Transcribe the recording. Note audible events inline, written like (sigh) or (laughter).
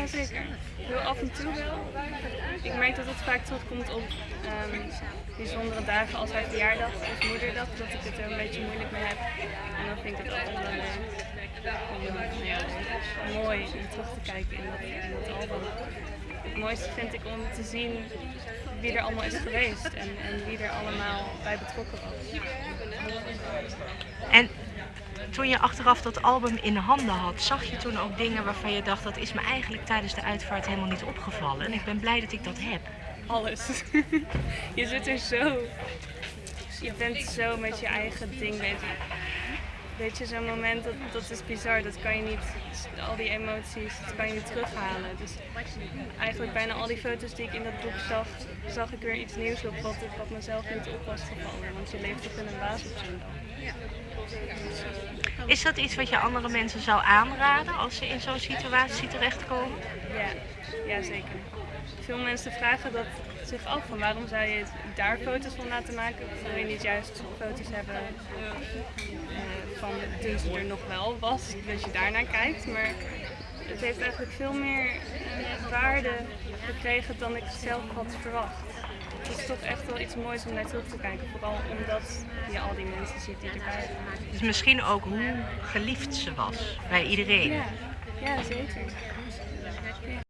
Ja, zeker. Heel af en toe wel. Ik merk dat het vaak terugkomt op ehm, bijzondere dagen als mijn verjaardag of moederdag, dat ik het er een beetje moeilijk mee heb. En dan vind ik het altijd wel om eh, ja, mooi om terug te kijken in dat, in album. Het mooiste vind ik om te zien wie er allemaal is geweest en, en wie er allemaal bij betrokken was. En toen je achteraf dat album in handen had, zag je toen ook dingen waarvan je dacht dat is me eigenlijk tijdens de uitvaart helemaal niet opgevallen. En ik ben blij dat ik dat heb. Alles. (laughs) je zit er zo. Je bent zo met je eigen ding bezig. Weet je, zo'n moment, dat, dat is bizar. Dat kan je niet, al die emoties, dat kan je niet terughalen. Dus eigenlijk bijna al die foto's die ik in dat boek zag, zag ik weer iets nieuws op wat, wat mezelf niet op was gevallen. Want je leeft toch in een baas op zo'n dag. Is dat iets wat je andere mensen zou aanraden als ze in zo'n situatie terechtkomen? Ja, ja, zeker. Veel mensen vragen dat zich af van waarom zou je daar foto's van laten maken? Wil je niet juist foto's hebben eh, van toen ze er nog wel was, dat je daarnaar kijkt. Maar het heeft eigenlijk veel meer eh, waarde gekregen dan ik zelf had verwacht. Het is toch echt wel iets moois om naar terug te kijken. Vooral omdat je al die mensen ziet die erbij zijn. Dus misschien ook hoe geliefd ze was bij iedereen. Ja, ja zeker.